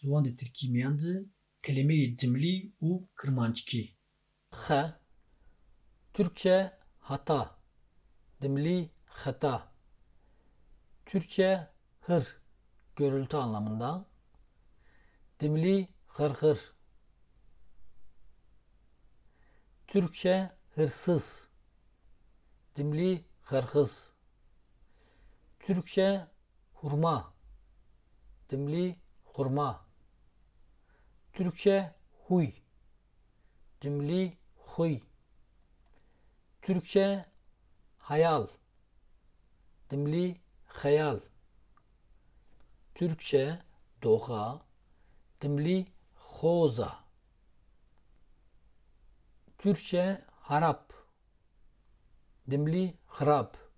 Ziwan di Tirkîmeyan de kelimeyê cimlî û kirmanckî. Xe Türkçe hata Dimli hata Türkçe hır gürültü anlamında Dimli hırhır Türkçe hırsız Dimli hırhız Türkçe hurma Dimli hurma Türkçe huy. Dimli huy. Türkçe hayal. Dimli hayal. Türkçe doğa. Dimli xoza Türkçe harap. Dimli harap